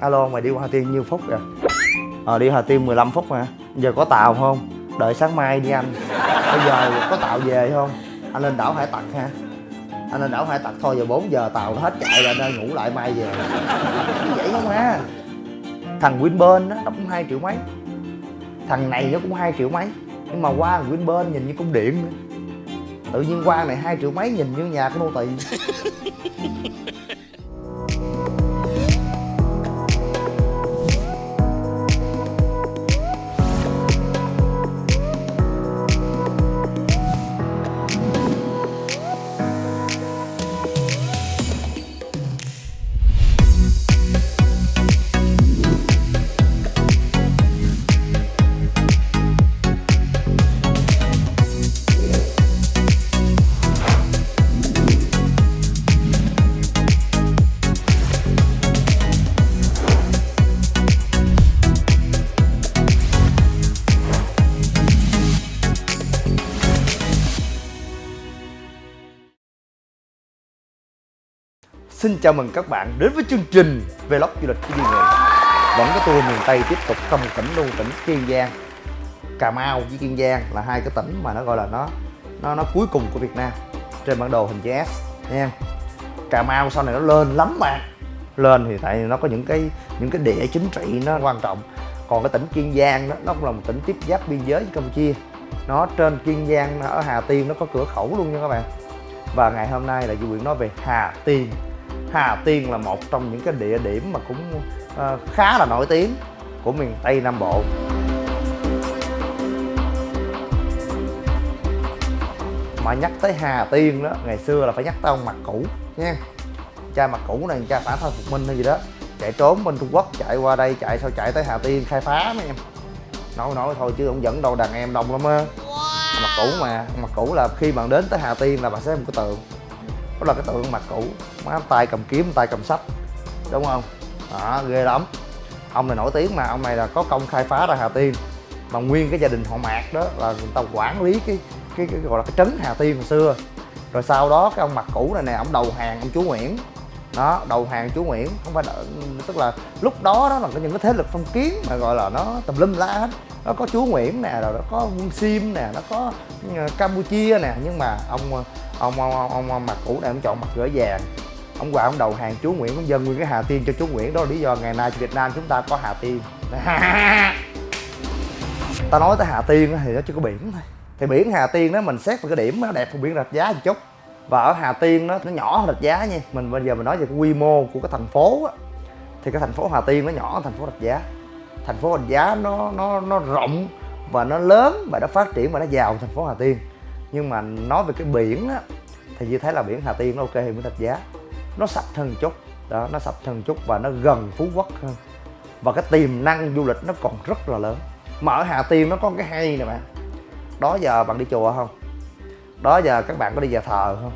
alo mày đi qua Hà Tiên nhiêu phút rồi? Ờ đi Hà Tiên 15 phút mà. Giờ có tàu không? Đợi sáng mai đi anh. Bây giờ có tàu về không? Anh lên đảo hải tặc ha. Anh lên đảo hải tặc thôi giờ 4 giờ tàu nó hết chạy rồi nên ngủ lại mai về. Như vậy không ha thằng Winburn đó, nó cũng hai triệu mấy. Thằng này nó cũng hai triệu mấy. Nhưng mà qua Winburn nhìn như cung điện nữa. Tự nhiên qua này hai triệu mấy nhìn như nhà của nô tỳ. Xin chào mừng các bạn đến với chương trình Vlog du lịch của Duy Nguyễn Vẫn có tour miền Tây tiếp tục trong tỉnh luôn tỉnh Kiên Giang. Cà Mau với Kiên Giang là hai cái tỉnh mà nó gọi là nó nó nó cuối cùng của Việt Nam. Trên bản đồ hình chữ S, nha. Cà Mau sau này nó lên lắm bạn. Lên thì tại nó có những cái những cái địa chính trị nó quan trọng. Còn cái tỉnh Kiên Giang đó, nó cũng là một tỉnh tiếp giáp biên giới với Campuchia. Nó trên Kiên Giang, ở Hà Tiên nó có cửa khẩu luôn nha các bạn. Và ngày hôm nay là Duy Nguyễn nói về Hà Tiên. Hà Tiên là một trong những cái địa điểm mà cũng uh, khá là nổi tiếng của miền Tây Nam Bộ. Mà nhắc tới Hà Tiên đó ngày xưa là phải nhắc tới ông mặt cũ nha. Cha mặt cũ này cha xã thân phục minh hay gì đó chạy trốn bên Trung Quốc chạy qua đây chạy sao chạy tới Hà Tiên khai phá mấy em. Nói nói thôi chứ ông dẫn đâu đàn em đông lắm á. Wow. mặt cũ mà mặt cũ là khi bạn đến tới Hà Tiên là bạn sẽ một cái tượng đó là cái tượng mặt cũ. Má tay cầm kiếm tay cầm sách đúng không? Đó ghê lắm. Ông này nổi tiếng mà ông này là có công khai phá ra hà tiên. Mà nguyên cái gia đình họ mạc đó là người ta quản lý cái cái, cái gọi là cái trấn hà tiên hồi xưa. Rồi sau đó cái ông mặt cũ này nè ông đầu hàng ông chú nguyễn đó đầu hàng chú nguyễn không phải đợi, tức là lúc đó đó là có những cái thế lực phong kiến mà gọi là nó tùm lum la hết. Nó có chú nguyễn nè rồi nó có quân sim nè nó có ờ, campuchia nè nhưng mà ông ông ông, ông, ông, ông mặt cũ này ông chọn mặt gỡ vàng. Ông qua ông đầu hàng chú nguyễn cũng dân nguyên cái hà tiên cho chú nguyễn đó là lý do ngày nay việt nam chúng ta có hà tiên. Ta nói tới hà tiên thì nó chỉ có biển thôi. Thì biển hà tiên đó mình xét về cái điểm nó đẹp hơn biển rạch giá một chút và ở hà tiên nó nó nhỏ hơn rạch giá nha. Mình bây giờ mình nói về cái quy mô của cái thành phố á, thì cái thành phố hà tiên nó nhỏ hơn thành phố rạch giá. Thành phố rạch giá nó nó nó rộng và nó lớn và nó phát triển và nó giàu thành phố hà tiên. Nhưng mà nói về cái biển á, thì như thấy là biển hà tiên nó ok hơn biển rạch giá. Nó sạch hơn chút, đó, nó sạch hơn chút và nó gần phú quốc hơn. Và cái tiềm năng du lịch nó còn rất là lớn. Mà ở hà tiên nó có cái hay nè bạn. Đó giờ bạn đi chùa không? Đó giờ các bạn có đi nhà thờ không?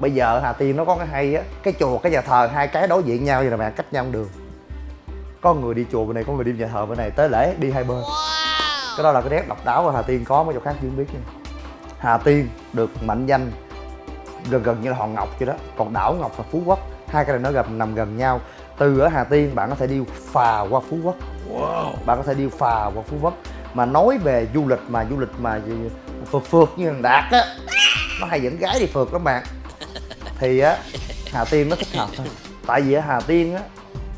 Bây giờ hà tiên nó có cái hay á cái chùa cái nhà thờ hai cái đối diện nhau vậy nè bạn cách nhau đường. Có người đi chùa bên này có người đi nhà thờ bên này tới lễ đi hai bên. Cái đó là cái nét độc đáo ở hà tiên có mấy chỗ khác chưa biết nha. Hà tiên được mệnh danh gần gần như là hòn ngọc vậy đó còn đảo ngọc và phú quốc. Hai cái này nó gần nằm gần nhau. Từ ở hà tiên bạn có thể đi phà qua phú quốc. Wow. bạn có thể đi phà qua phú quốc. Mà nói về du lịch mà du lịch mà phượt phượt như thằng đạt á nó hay dẫn gái đi phượt lắm bạn. Thì á hà tiên nó thích hợp thôi. Tại vì ở hà tiên á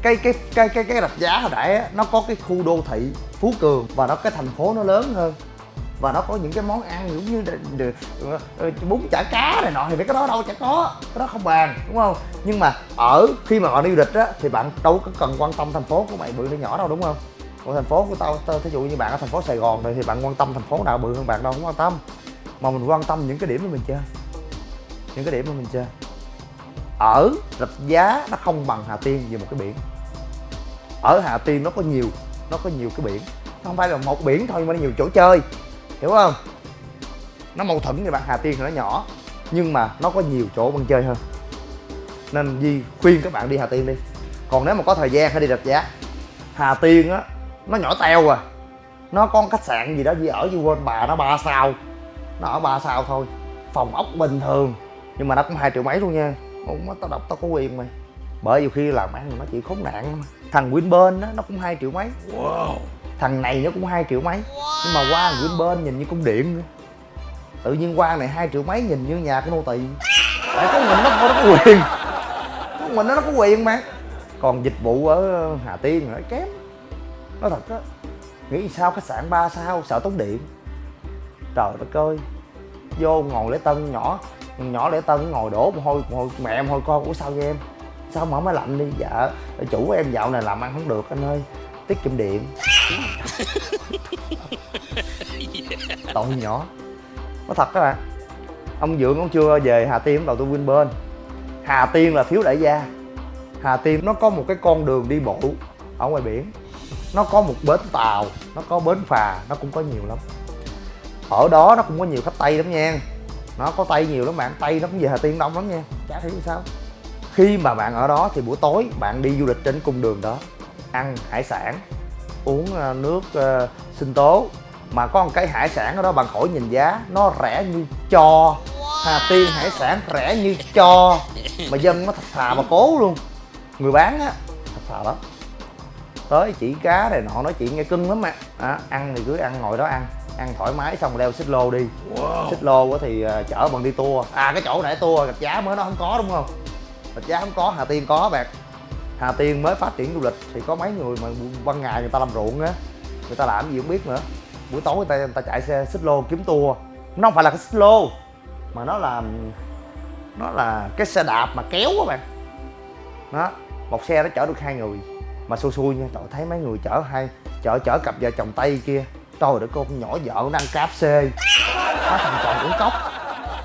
cái cái cái cái cái rạch giá hồi nãy á nó có cái khu đô thị phú cường và nó cái thành phố nó lớn hơn. Và nó có những cái món ăn giống như được ờ, bún chả cá này nọ thì cái đó đâu chả có. Cái đó không bàn đúng không? Nhưng mà ở khi mà bạn đi du lịch á thì bạn đâu có cần quan tâm thành phố của mày bự hay nhỏ đâu đúng không? Còn thành phố của tao, tao thí dụ như bạn ở thành phố sài gòn này thì bạn quan tâm thành phố nào bự hơn bạn đâu không quan tâm? Mà mình quan tâm những cái điểm mà mình chơi những cái điểm mà mình chơi ở rạch giá nó không bằng hà tiên về một cái biển. Ở hà tiên nó có nhiều, nó có nhiều cái biển. Không phải là một biển thôi, mà nó nhiều chỗ chơi. Hiểu không? Nó mâu thuẫn như bạn hà tiên thì nó nhỏ, nhưng mà nó có nhiều chỗ bạn chơi hơn. Nên Di khuyên các bạn đi Hà Tiên đi. Còn nếu mà có thời gian hãy đi rạch giá. Hà Tiên á, nó nhỏ teo à. Nó có khách sạn gì đó Di ở như quên bà nó ba sao? Nó ở ba sao thôi. Phòng ốc bình thường nhưng mà nó cũng hai triệu mấy luôn nha. Ủa, tao đọc tao có quyền mày bởi vì khi làm ăn nó chỉ khốn nạn thằng Winburn đó nó cũng hai triệu mấy. Wow. thằng này nó cũng hai triệu mấy. Nhưng mà qua Winburn nhìn như cung điện tự nhiên qua này hai triệu mấy nhìn như nhà của nô tỳ. Tại có mình nó nó có quyền. Có mình nó, nó có quyền mà. Còn dịch vụ ở Hà Tiên nó kém. Nó thật á nghĩ sao khách sạn 3 sao sợ tốn điện trời đất ơi. Vô ngồi lễ tân nhỏ. Nhỏ lễ tân ngồi đổ một hôi, một hôi mẹ em hôi con. Ủa sao vậy em? Sao mở máy lạnh đi? Dạ chủ em dạo này làm ăn không được anh ơi. Tiết kiệm điện. Tội nhỏ. Nó thật các bạn ông dượng ông chưa về hà tiên đầu tư bên. Hà tiên là thiếu đại gia. Hà tiên nó có một cái con đường đi bộ ở ngoài biển. Nó có một bến tàu nó có bến phà nó cũng có nhiều lắm ở đó nó cũng có nhiều khách tây lắm nha. Nó có tây nhiều lắm bạn tây nó cũng về hà tiên đông lắm nha. Chả hiểu sao. Khi mà bạn ở đó thì buổi tối bạn đi du lịch trên cung đường đó ăn hải sản uống ờ, nước uh, sinh tố. Mà có một cái hải sản ở đó bạn khỏi nhìn giá nó rẻ như cho. Hà Tiên hải sản rẻ như cho. Mà dân nó thật thà mà cố luôn. Người bán á thật thà lắm. Tới chỉ cá này nọ nói chuyện nghe cưng lắm mà. À, ăn thì cứ ăn ngồi đó ăn ăn thoải mái xong leo xích lô đi. Wow. xích lô thì uh, chở bằng đi tour. À cái chỗ nãy tour gạch giá mới nó không có đúng không? Gạch giá không có hà tiên có bạn. Hà tiên mới phát triển du lịch thì có mấy người mà ban ngày người ta làm ruộng á người ta làm gì không biết nữa. Buổi tối người ta người ta chạy xe xích lô kiếm tour. Nó không phải là cái xích lô mà nó là nó là cái xe đạp mà kéo các bạn. Đó một xe nó chở được hai người. Mà xui xui nha trời thấy mấy người chở hai chở chở cặp vợ chồng tây kia trời đất con nhỏ vợ nó ăn cáp xê nó thằng chồng uống cốc.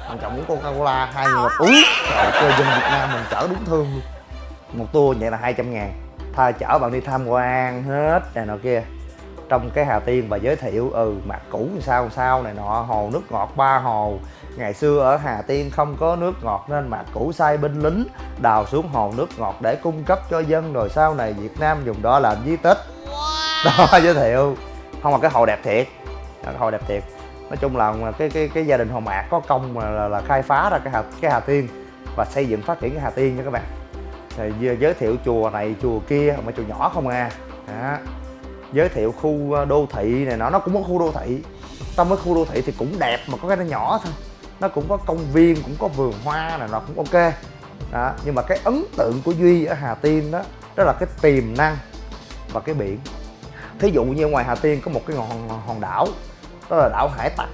Thằng chồng uống coca cola hai người uống. Trời ơi dân việt nam mình chở đúng thương luôn. Một tour vậy là 200 ngàn. Tha chở bạn đi tham quan hết này nọ kia. Trong cái Hà Tiên và giới thiệu ừ mặt cũ sao sao này nọ hồ nước ngọt ba hồ. Ngày xưa ở Hà Tiên không có nước ngọt nên mặt cũ sai binh lính đào xuống hồ nước ngọt để cung cấp cho dân. Rồi sau này Việt Nam dùng đó làm di tích. Đó giới thiệu không mà cái hồ đẹp thiệt. Cái hồ đẹp thiệt. Nói chung là cái cái cái gia đình hồ mạc có công mà là, là khai phá ra cái hà cái hà tiên và xây dựng phát triển cái hà tiên nha các bạn. Rồi giới thiệu chùa này chùa kia mà chùa nhỏ không à. Đó. giới thiệu khu ờ, đô thị này nó nó cũng có khu đô thị. Trong cái khu đô thị thì cũng đẹp mà có cái nó nhỏ thôi. Nó cũng có công viên cũng có vườn hoa này nó cũng ok. Đó. nhưng mà cái ấn tượng của duy ở hà tiên đó đó là cái tiềm năng và cái biển thí dụ như ngoài hà tiên có một cái hòn hòn đảo, đó là đảo hải tặc.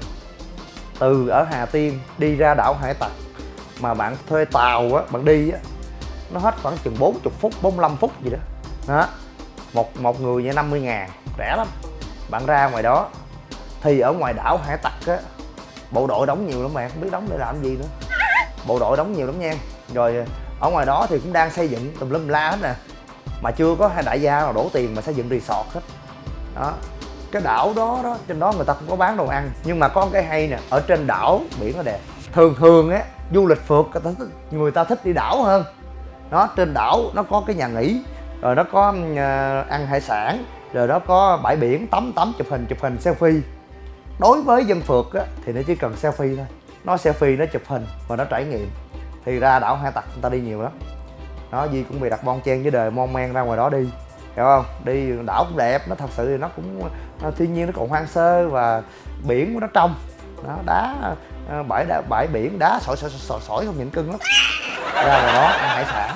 Từ ở hà tiên đi ra đảo hải tặc mà bạn thuê tàu á, bạn đi á, nó hết khoảng chừng 40 phút 45 phút gì đó. Đó. Một một người như 50 ngàn, rẻ lắm. Bạn ra ngoài đó, thì ở ngoài đảo hải tặc á, bộ đội đóng nhiều lắm bạn, không biết đóng để làm gì nữa. Bộ đội đóng nhiều lắm nha. Rồi ờ, ở ngoài đó thì cũng đang xây dựng tùm lum la hết nè. Mà chưa có hai đại gia nào đổ tiền mà xây dựng resort hết đó. Cái đảo đó đó trên đó người ta cũng có bán đồ ăn nhưng mà có cái hay nè ở trên đảo biển nó đẹp. Thường thường á du lịch phượt người ta thích, người ta thích đi đảo hơn. Nó trên đảo nó có cái nhà nghỉ rồi nó có uh, ăn hải sản rồi nó có bãi biển tắm tắm chụp hình chụp hình selfie. Đối với dân phượt á thì nó chỉ cần selfie thôi. Nó selfie nó chụp hình và nó trải nghiệm. Thì ra đảo hai tặc người ta đi nhiều lắm. Nó gì cũng bị đặt bon chen với đời mon men ra ngoài đó đi hiểu không? Đi đảo cũng đẹp nó thật sự thì nó cũng nó, thiên nhiên nó còn hoang sơ và biển của nó trong. Nó đá ờ, bãi đá, bãi biển đá sỏi sỏi sỏi, sỏi không nhịn cưng lắm. Ra là đó ăn hải sản.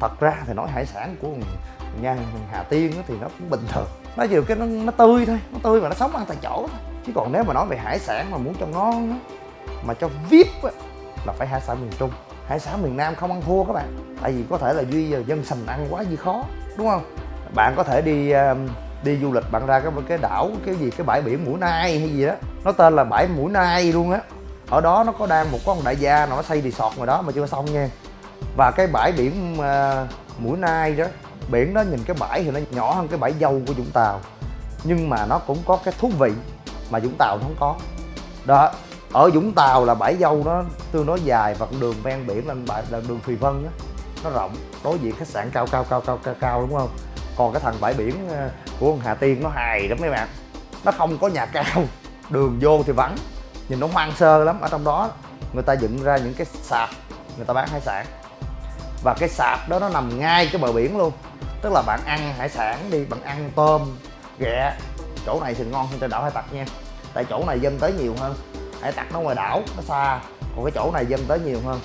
Thật ra thì nói hải sản của nhà Hà Tiên thì nó cũng bình thường. Nó chỉ cái nó, nó tươi thôi nó tươi mà nó sống ăn tại chỗ thôi. Chứ còn nếu mà nói về hải sản mà muốn cho ngon á mà cho vip á là phải hải sản miền Trung. Hải sản miền Nam không ăn thua các bạn. Tại vì có thể là duy giờ dân sành ăn quá gì khó đúng không? Bạn có thể đi um, đi du lịch bạn ra cái cái đảo cái gì cái bãi biển mũi nai hay gì đó. Nó tên là bãi mũi nai luôn á. Ở đó nó có đang một con đại gia nó xây resort ngoài đó mà chưa xong nha. Và cái bãi biển uh, mũi nai đó biển đó nhìn cái bãi thì nó nhỏ hơn cái bãi dâu của vũng tàu. Nhưng mà nó cũng có cái thú vị mà vũng tàu nó không có. Đó ở vũng tàu là bãi dâu nó tương đối dài và con đường ven biển là bãi là đường thùy vân á nó rộng đối diện khách sạn cao cao cao cao cao cao, đúng không? Còn cái thằng bãi biển ờ, của của hà tiên nó hài lắm mấy bạn. Nó không có nhà cao, đường vô thì vắng. Nhìn nó hoang sơ lắm, ở trong đó người ta dựng ra những cái sạp, người ta bán hải sản. Và cái sạp đó nó nằm ngay cái bờ biển luôn. Tức là bạn ăn hải sản đi, bạn ăn tôm, ghẹ, chỗ này thì ngon hơn trên đảo hải tặc nha. Tại chỗ này dân tới nhiều hơn, hải tặc nó ngoài đảo, nó xa, còn cái chỗ này dân tới nhiều hơn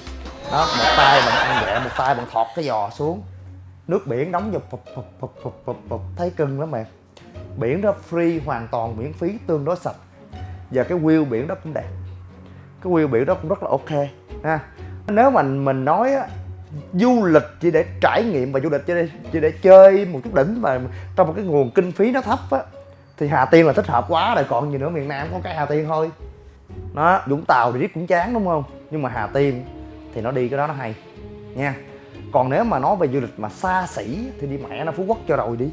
đó một tay bạn ăn nhẹ một tay bạn thọt cái giò xuống. Nước biển đóng vô phụp phụp phụp phụp phụp phụp thấy cưng lắm bạn biển đó free hoàn toàn miễn phí tương đối sạch. Và cái view biển đó cũng đẹp. Cái view biển đó cũng rất là ok ha. Nếu mà mình nói á du lịch chỉ để trải nghiệm và du lịch chỉ để, chỉ để chơi một chút đỉnh và trong một cái nguồn kinh phí nó thấp á thì Hà Tiên là thích hợp quá rồi. Còn gì nữa miền Nam có cái Hà Tiên thôi. Nó Vũng Tàu thì riết cũng chán đúng không? Nhưng mà Hà Tiên thì nó đi cái đó nó hay. Nha. Còn nếu mà nói về du lịch mà xa xỉ thì đi mẹ nó Phú Quốc cho rồi đi.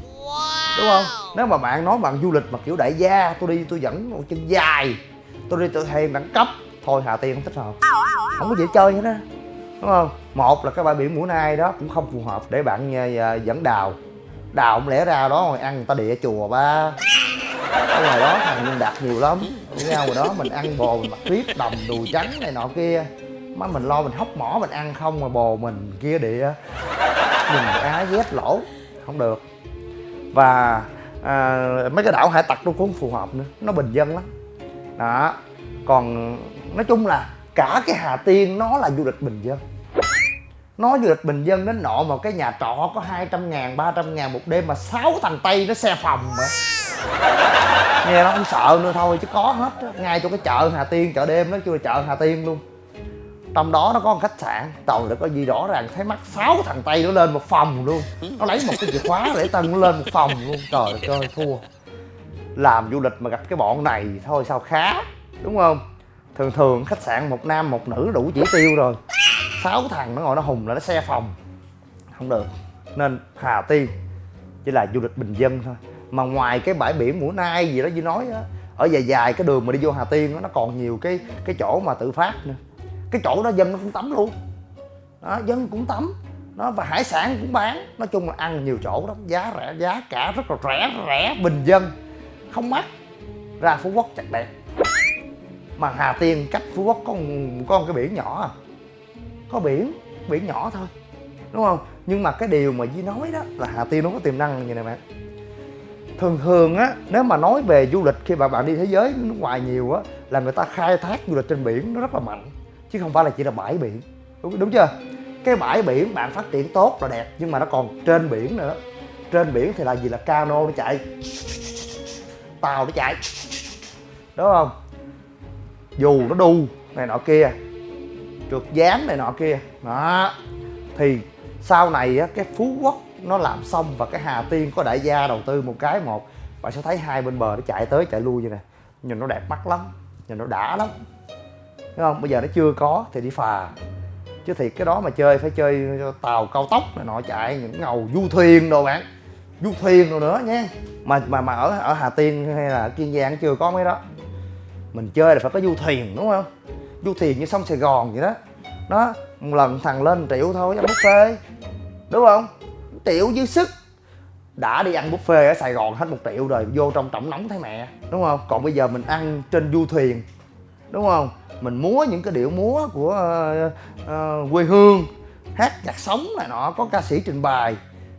Đúng không? Nếu mà bạn nói bằng du lịch mà kiểu đại gia tôi đi tôi dẫn một chân dài tôi đi tôi hay đẳng cấp thôi Hà Tiên không thích hợp. Không có dễ chơi hết á. Đúng không? Một là cái bãi biển mũi nai đó cũng không phù hợp để bạn à, dẫn đào. Đào không lẽ ra đó rồi ăn người ta địa chùa ba. Ở ngoài đó thằng đạt nhiều lắm. Nhau rồi đó mình ăn bò mình mặc tuyết đồng đùi trắng này nọ kia má mình lo mình hóc mỏ mình ăn không mà bồ mình kia địa. Nhìn á ghét lỗ không được. Và à, mấy cái đảo hải tặc nó cũng phù hợp nữa nó bình dân lắm. Đó còn nói chung là cả cái hà tiên nó là du lịch bình dân. Nó du lịch bình dân đến nọ mà cái nhà trọ có 200 ngàn 300 ngàn một đêm mà sáu thằng tây nó xe phòng mà. Nghe nó không sợ nữa thôi chứ có hết ngay chỗ cái chợ hà tiên chợ đêm nó chưa là chợ hà tiên luôn trong đó nó có một khách sạn tàu đã có gì rõ ràng thấy mắt sáu thằng tây nó lên một phòng luôn. Nó lấy một cái chìa khóa để tân nó lên một phòng luôn. Trời đất ơi thua. Làm du lịch mà gặp cái bọn này thôi sao khá đúng không? Thường thường khách sạn một nam một nữ đủ chỉ tiêu rồi. Sáu thằng nó ngồi nó hùng là nó xe phòng. Không được nên hà tiên chỉ là du lịch bình dân thôi. Mà ngoài cái bãi biển mũi nai gì đó như nói đó ở dài dài cái đường mà đi vô hà tiên đó, nó còn nhiều cái cái chỗ mà tự phát nữa cái chỗ đó dân nó cũng tắm luôn. Đó, dân cũng tắm. Nó và hải sản cũng bán. Nói chung là ăn nhiều chỗ lắm. Giá rẻ giá cả rất là rẻ rẻ bình dân. Không mắc. Ra phú quốc chặt đẹp mà hà tiên cách phú quốc có có một cái biển nhỏ à. Có biển biển nhỏ thôi. Đúng không? Nhưng mà cái điều mà Di nói đó là Hà Tiên nó có tiềm năng như này bạn. Thường thường á nếu mà nói về du lịch khi mà bạn đi thế giới nước ngoài nhiều á là người ta khai thác du lịch trên biển nó rất là mạnh chứ không phải là chỉ là bãi biển. Đúng, đúng chưa? Cái bãi biển bạn phát triển tốt là đẹp nhưng mà nó còn trên biển nữa. Trên biển thì là gì? Là cano nó chạy. Tàu nó chạy. Đúng không? Dù nó đu này nọ kia trượt dáng này nọ kia. Đó. Thì sau này á cái phú quốc nó làm xong và cái hà tiên có đại gia đầu tư một cái một bạn sẽ thấy hai bên bờ nó chạy tới chạy lui như này. Nhìn nó đẹp mắt lắm nhìn nó đã lắm đúng không? Bây giờ nó chưa có thì đi phà. Chứ thì cái đó mà chơi, phải chơi tàu cao tốc này nọ, chạy những ngầu du thuyền đồ bạn. Du thuyền rồi nữa nha. Mà mà mà ở ở hà tiên hay là kiên giang chưa có mấy đó. Mình chơi là phải có du thuyền, đúng không? Du thuyền như sông sài gòn vậy đó. Nó một lần thằng lên triệu thôi, ăn buffet. Đúng không? Triệu dư sức. Đã đi ăn buffet ở sài gòn hết một triệu rồi, vô trong trọng nóng thấy mẹ, đúng không? Còn bây giờ mình ăn trên du thuyền, đúng không? Mình múa những cái điệu múa của uh, uh, quê hương hát nhạc sống này nọ có ca sĩ trình bày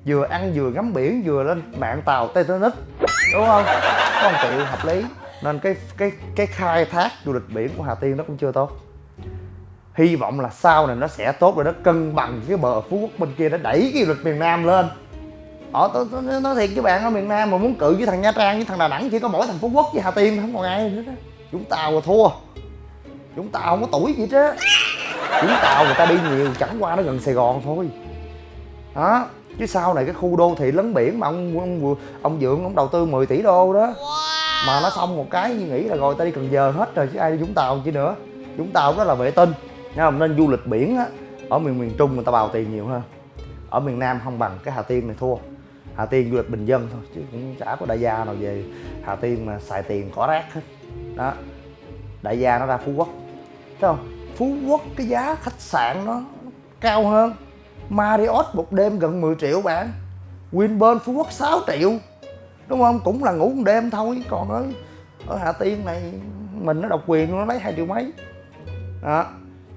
vừa ăn vừa ngắm biển vừa lên mạng tàu titanic đúng không? Có một triệu hợp lý. Nên cái cái cái khai thác du lịch biển của hà tiên nó cũng chưa tốt. Hy vọng là sau này nó sẽ tốt rồi nó cân bằng cái bờ phú quốc bên kia nó đẩy cái du lịch miền nam lên. Ờ tôi, tôi, nó nói thiệt với bạn ở miền nam mà muốn cự với thằng nha trang với thằng đà nẵng chỉ có mỗi thằng phú quốc với hà tiên không còn ai nữa đó. Chúng ta là thua chúng tàu không có tuổi gì chứ chúng tàu người ta đi nhiều chẳng qua nó gần sài gòn thôi. Đó chứ sau này cái khu đô thị lấn biển mà ông ông ông dượng ông đầu tư 10 tỷ đô đó. Mà nó xong một cái như nghĩ là rồi ta đi cần giờ hết rồi chứ ai đi vũng tàu chứ nữa. Vũng tàu đó là vệ tinh Nha, không? Nên du lịch biển á ở miền miền trung người ta bào tiền nhiều hơn. Ở miền nam không bằng cái hà tiên này thua. Hà tiên du lịch bình dân thôi chứ cũng chả có đại gia nào về hà tiên mà xài tiền cỏ rác hết. Đó đại gia nó ra phú quốc thấy không? Phú quốc, cái giá khách sạn nó cao hơn. Marriott một đêm gần 10 triệu bạn. Winpearl Phú Quốc 6 triệu. Đúng không? Cũng là ngủ một đêm thôi. Còn ở ở Hà Tiên này, mình nó độc quyền, nó lấy hai triệu mấy. Đó.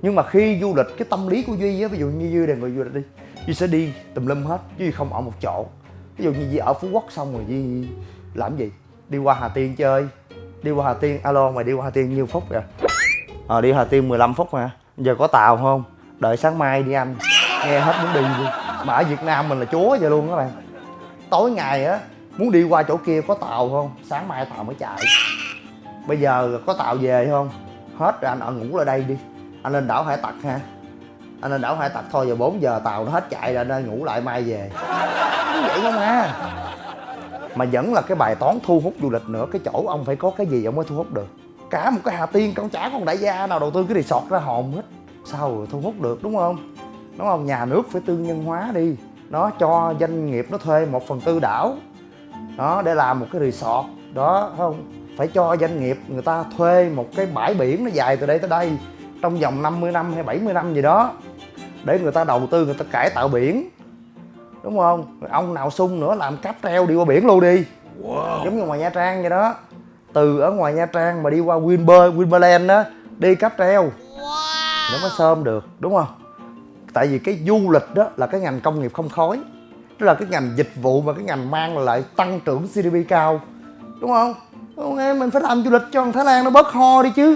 Nhưng mà khi du lịch, cái tâm lý của duy á, ví dụ như duy là người du lịch đi, Duy sẽ đi tùm lum hết Duy không ở một chỗ. Ví dụ như Duy ở Phú Quốc xong rồi Duy làm gì? Đi qua Hà Tiên chơi. Đi qua Hà Tiên, alo, mày đi qua Hà Tiên nhiêu phút rồi ờ đi Hà Tiên 15 phút mà. Giờ có tàu không? Đợi sáng mai đi anh. Nghe hết muốn đi luôn. Mà ở Việt Nam mình là chúa vậy luôn các bạn. Tối ngày á, muốn đi qua chỗ kia có tàu không? Sáng mai tàu mới chạy. Bây giờ có tàu về không? Hết rồi anh ở ngủ lại đây đi. Anh lên đảo hải tặc ha. Anh lên đảo hải tặc thôi, giờ 4 giờ tàu nó hết chạy rồi nên ngủ lại mai về. Như vậy không à? Mà vẫn là cái bài toán thu hút du lịch nữa. Cái chỗ ông phải có cái gì ông mới thu hút được? Cả một cái hà tiên con chả con đại gia nào đầu tư cái resort ra hồn hết. Sao rồi thu hút được đúng không? Đúng không? Nhà nước phải tư nhân hóa đi. Nó cho doanh nghiệp nó thuê một phần tư đảo. Đó để làm một cái resort. Đó phải không? Phải cho doanh nghiệp người ta thuê một cái bãi biển nó dài từ đây tới đây trong vòng 50 năm hay 70 năm gì đó để người ta đầu tư người ta cải tạo biển. Đúng không? Ông nào sung nữa làm cáp treo đi qua biển luôn đi. Wow. giống như ngoài nha trang vậy đó từ ở ngoài nha trang mà đi qua winber winberland đó đi cáp treo. Wow. nó mới sơm được đúng không? Tại vì cái du lịch đó là cái ngành công nghiệp không khói. Đó là cái ngành dịch vụ và cái ngành mang lại tăng trưởng gdp cao. Đúng không? Ok mình phải làm du lịch cho thái lan nó bớt ho đi chứ.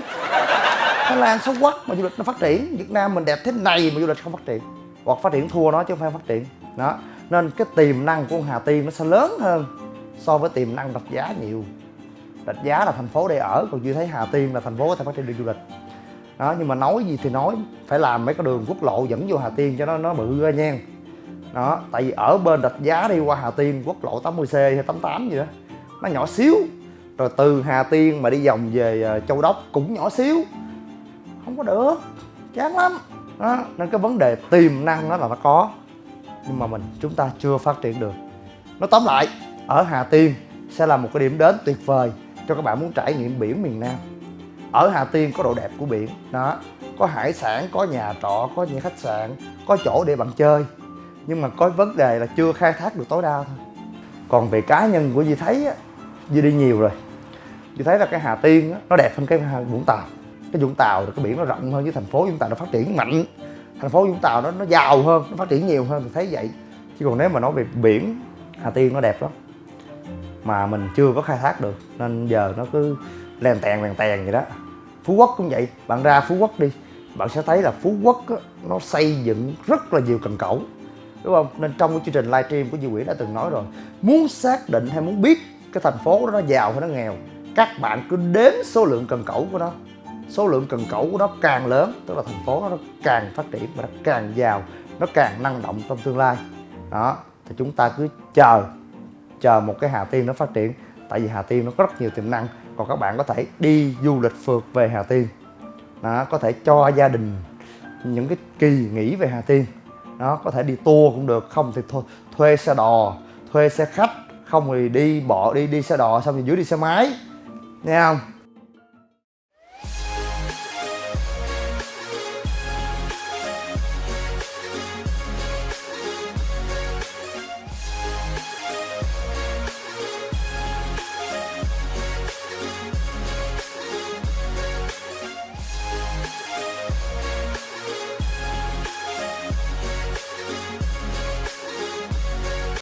Thái lan xấu quắc mà du lịch nó phát triển. Việt nam mình đẹp thế này mà du lịch không phát triển. Hoặc phát triển thua nó chứ không phải phát triển. Đó. Nên cái tiềm năng của Hà Tiên nó sẽ lớn hơn so với tiềm năng rạch giá nhiều rạch giá là thành phố để ở, còn chưa thấy Hà Tiên là thành phố có thể phát triển được du lịch. Đó, nhưng mà nói gì thì nói, phải làm mấy cái đường quốc lộ dẫn vô Hà Tiên cho nó nó bự ra nha. Đó, tại vì ở bên rạch giá đi, qua Hà Tiên, quốc lộ 80C hay 88 gì đó, nó nhỏ xíu. Rồi từ Hà Tiên mà đi vòng về ờ, Châu Đốc cũng nhỏ xíu. Không có được, chán lắm. Đó. nên cái vấn đề tiềm năng đó là nó có. Nhưng mà mình, chúng ta chưa phát triển được. Nói tóm lại, ở Hà Tiên sẽ là một cái điểm đến tuyệt vời cho các bạn muốn trải nghiệm biển miền Nam. Ở Hà Tiên có độ đẹp của biển đó. Có hải sản có nhà trọ có những khách sạn có chỗ để bạn chơi. Nhưng mà có vấn đề là chưa khai thác được tối đa thôi. Còn về cá nhân của Duy thấy á Duy đi nhiều rồi. Duy thấy là cái Hà Tiên á, nó đẹp hơn cái Vũng Tàu. Cái Vũng Tàu cái biển nó rộng hơn với thành phố Vũng Tàu nó phát triển mạnh. Thành phố Vũng Tàu nó nó giàu hơn nó phát triển nhiều hơn thì thấy vậy. Chứ còn nếu mà nói về biển Hà Tiên nó đẹp lắm mà mình chưa có khai thác được. Nên giờ nó cứ lèn tèn lèn tèn vậy đó. Phú Quốc cũng vậy. Bạn ra Phú Quốc đi bạn sẽ thấy là Phú Quốc á, nó xây dựng rất là nhiều cần cẩu đúng không? Nên trong cái chương trình livestream của Duy Nguyễn đã từng nói rồi muốn xác định hay muốn biết cái thành phố đó nó giàu hay nó nghèo các bạn cứ đếm số lượng cần cẩu của nó. Số lượng cần cẩu của nó càng lớn tức là thành phố nó càng phát triển và nó càng giàu nó càng năng động trong tương lai. Đó thì chúng ta cứ chờ chờ một cái Hà Tiên nó phát triển. Tại vì Hà Tiên nó có rất nhiều tiềm năng. Còn các bạn có thể đi du lịch phượt về Hà Tiên. Đó, có thể cho gia đình những cái kỳ nghỉ về Hà Tiên. Đó có thể đi tour cũng được. Không thì thôi thuê xe đò thuê xe khách. Không thì đi bỏ đi đi xe đò xong thì dưới đi xe máy. Nghe không?